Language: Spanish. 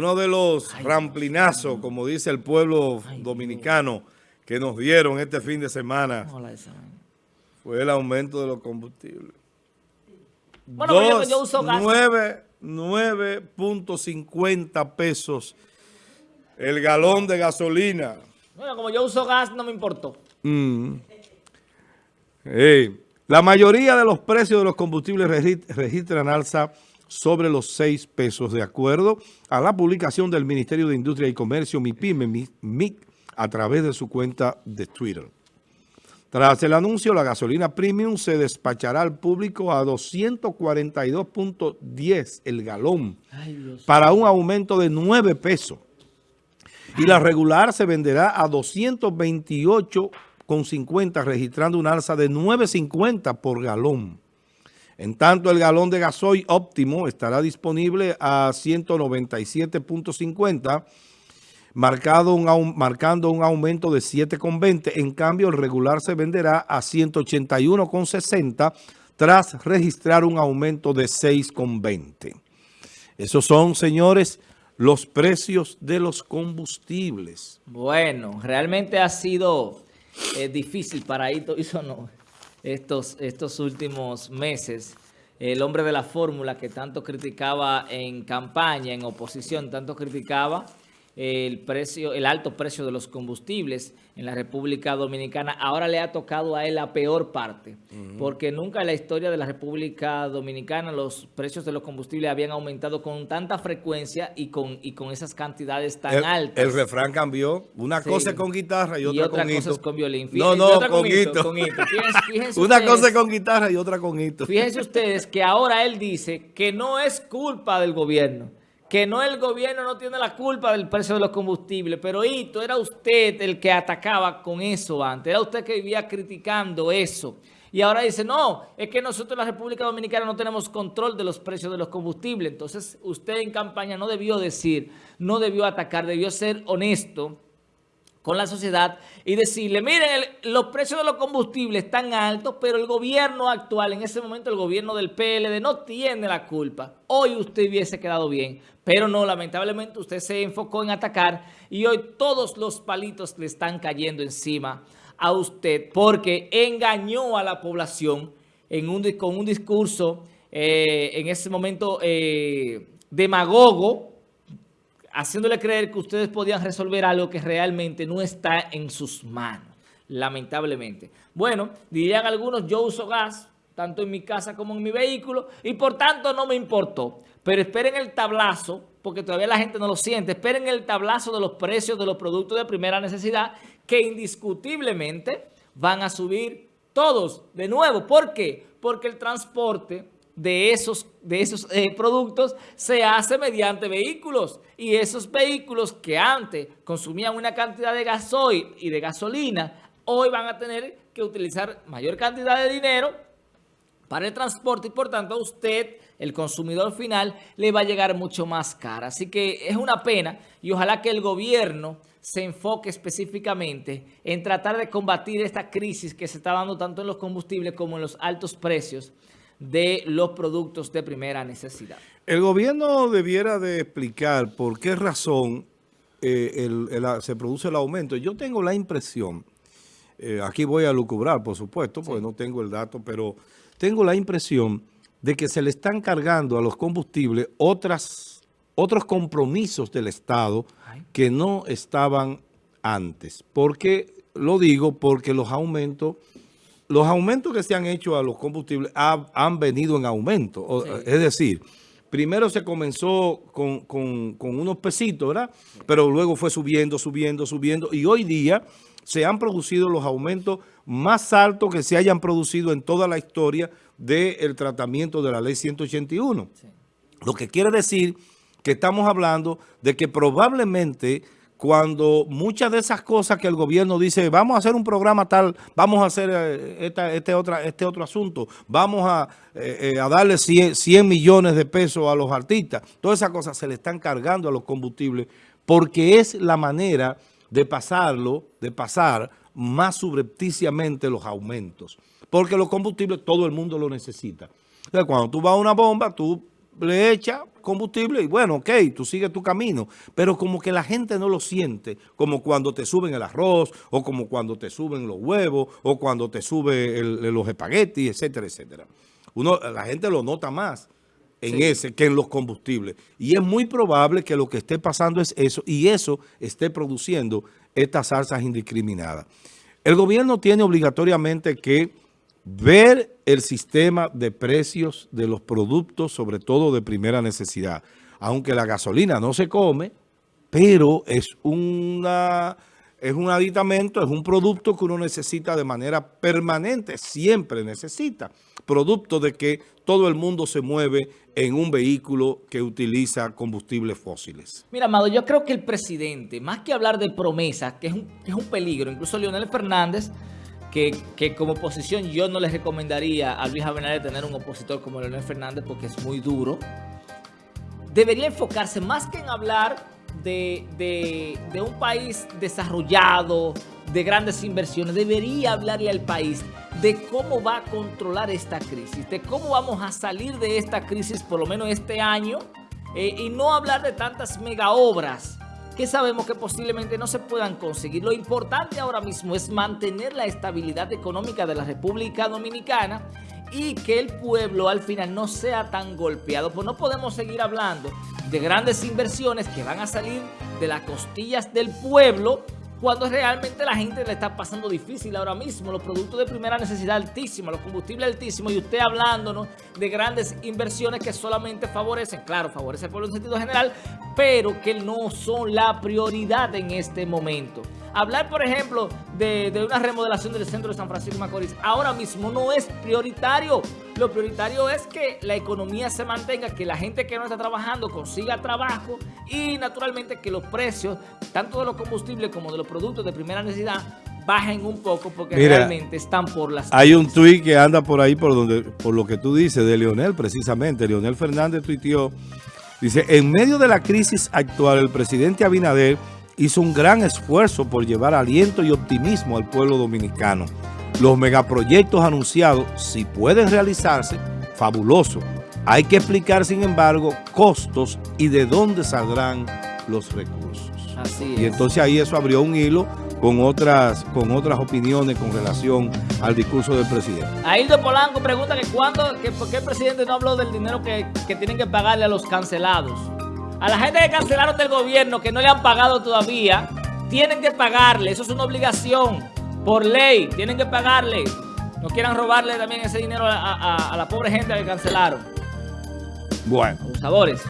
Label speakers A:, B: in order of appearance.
A: uno de los ramplinazos, como dice el pueblo dominicano, que nos dieron este fin de semana, fue el aumento de los combustibles. Bueno, yo uso gas. 9.50 pesos el galón de gasolina.
B: Bueno, como yo uso gas, no me importó.
A: Mm. La mayoría de los precios de los combustibles registran alza sobre los 6 pesos, de acuerdo a la publicación del Ministerio de Industria y Comercio, MIPIME, MIC, a través de su cuenta de Twitter. Tras el anuncio, la gasolina premium se despachará al público a 242.10 el galón para un aumento de 9 pesos. Y la regular se venderá a 228.50 registrando una alza de 9.50 por galón. En tanto, el galón de gasoil óptimo estará disponible a 197.50 marcado un, marcando un aumento de 7,20. En cambio, el regular se venderá a 181,60 tras registrar un aumento de 6,20. Esos son, señores, los precios de los combustibles.
B: Bueno, realmente ha sido eh, difícil para Ito estos, estos últimos meses. El hombre de la fórmula que tanto criticaba en campaña, en oposición, tanto criticaba el precio, el alto precio de los combustibles en la República Dominicana. Ahora le ha tocado a él la peor parte, porque nunca en la historia de la República Dominicana los precios de los combustibles habían aumentado con tanta frecuencia y con, y con esas cantidades tan altas.
A: El refrán cambió. Una cosa es con guitarra y otra,
B: con cosa es con violín.
A: no, no, con, hito. Una cosa es con guitarra y otra con hito.
B: Fíjense ustedes que ahora él dice que no es culpa del gobierno que no el gobierno no tiene la culpa del precio de los combustibles, pero Hito, era usted el que atacaba con eso antes, era usted que vivía criticando eso. Y ahora dice, no, es que nosotros en la República Dominicana no tenemos control de los precios de los combustibles. Entonces, usted en campaña no debió decir, no debió atacar, debió ser honesto con la sociedad y decirle, miren, los precios de los combustibles están altos, pero el gobierno actual, en ese momento el gobierno del PLD no tiene la culpa. Hoy usted hubiese quedado bien, pero no, lamentablemente usted se enfocó en atacar y hoy todos los palitos le están cayendo encima a usted porque engañó a la población en un, con un discurso eh, en ese momento eh, demagogo, haciéndole creer que ustedes podían resolver algo que realmente no está en sus manos, lamentablemente. Bueno, dirían algunos, yo uso gas, tanto en mi casa como en mi vehículo, y por tanto no me importó. Pero esperen el tablazo, porque todavía la gente no lo siente, esperen el tablazo de los precios de los productos de primera necesidad, que indiscutiblemente van a subir todos de nuevo. ¿Por qué? Porque el transporte de esos, de esos eh, productos se hace mediante vehículos. Y esos vehículos que antes consumían una cantidad de gasoil y de gasolina, hoy van a tener que utilizar mayor cantidad de dinero para el transporte y por tanto a usted, el consumidor final, le va a llegar mucho más cara. Así que es una pena y ojalá que el gobierno se enfoque específicamente en tratar de combatir esta crisis que se está dando tanto en los combustibles como en los altos precios de los productos de primera necesidad.
A: El gobierno debiera de explicar por qué razón eh, se produce el aumento. Yo tengo la impresión, eh, aquí voy a lucubrar, por supuesto, porque no tengo el dato, pero tengo la impresión de que se le están cargando a los combustibles otras, otros compromisos del Estado que no estaban antes. ¿Por qué lo digo? Porque los aumentos los aumentos que se han hecho a los combustibles han venido en aumento. Es decir, primero se comenzó con, unos pesitos, ¿verdad? Pero luego fue subiendo, subiendo, subiendo. Y hoy día se han producido los aumentos más altos que se hayan producido en toda la historia del tratamiento de la ley 181. Lo que quiere decir que estamos hablando de que probablemente cuando muchas de esas cosas que el gobierno dice, vamos a hacer un programa tal, vamos a hacer eh, este, otra, este otro asunto, vamos a, eh, eh, darle 100, 100, millones de pesos a los artistas, todas esas cosas se le están cargando a los combustibles porque es la manera de pasarlo, de pasar más subrepticiamente los aumentos. Porque los combustibles todo el mundo lo necesita. Entonces, cuando tú vas a una bomba, tú le echas combustible y bueno, ok, tú sigues tu camino, pero como que la gente no lo siente, como cuando te suben el arroz, o como cuando te suben los huevos, o cuando te suben los espaguetis, etcétera, etcétera. Uno, la gente lo nota más en ese que en los combustibles. Y es muy probable que lo que esté pasando es eso, y eso esté produciendo estas salsas indiscriminadas. El gobierno tiene obligatoriamente que ver el sistema de precios de los productos, sobre todo de primera necesidad. Aunque la gasolina no se come, pero es una es un aditamento, es un producto que uno necesita de manera permanente, siempre necesita. Producto de que todo el mundo se mueve en un vehículo que utiliza combustibles fósiles.
B: Mira, Amado, yo creo que el presidente, más que hablar de promesas, que es un, que es un peligro, incluso Leonel Fernández que, como oposición yo no les recomendaría a Luis Abinader tener un opositor como Leonel Fernández porque es muy duro. Debería enfocarse más que en hablar de, de, un país desarrollado, de grandes inversiones, debería hablarle al país de cómo va a controlar esta crisis, de cómo vamos a salir de esta crisis por lo menos este año eh, y no hablar de tantas mega obras que sabemos que posiblemente no se puedan conseguir. Lo importante ahora mismo es mantener la estabilidad económica de la República Dominicana y que el pueblo al final no sea tan golpeado. Pues no podemos seguir hablando de grandes inversiones que van a salir de las costillas del pueblo cuando realmente la gente le está pasando difícil ahora mismo, los productos de primera necesidad altísimos, los combustibles altísimos, y usted hablándonos de grandes inversiones que solamente favorecen, claro, favorecen el pueblo en sentido general, pero que no son la prioridad en este momento. Hablar, por ejemplo, de, una remodelación del centro de San Francisco de Macorís ahora mismo no es prioritario. Lo prioritario es que la economía se mantenga, que la gente que no está trabajando consiga trabajo y naturalmente que los precios, tanto de los combustibles como de los productos de primera necesidad, bajen un poco porque realmente están por las...
A: Hay un tuit que anda por ahí por, donde, por lo que tú dices de Leonel precisamente. Leonel Fernández tuiteó, dice, en medio de la crisis actual el presidente Abinader hizo un gran esfuerzo por llevar aliento y optimismo al pueblo dominicano. Los megaproyectos anunciados, si pueden realizarse, fabuloso. Hay que explicar, sin embargo, costos y de dónde saldrán los recursos. Así es. Y entonces ahí eso abrió un hilo con otras, con otras opiniones con relación al discurso del presidente.
B: Aildo Polanco pregunta que cuándo, que por qué el presidente no habló del dinero que, que tienen que pagarle a los cancelados. A la gente que cancelaron del gobierno, que no le han pagado todavía, tienen que pagarle. Eso es una obligación por ley. Tienen que pagarle. No quieran robarle también ese dinero a, la pobre gente que cancelaron.
A: Bueno.
B: sabores.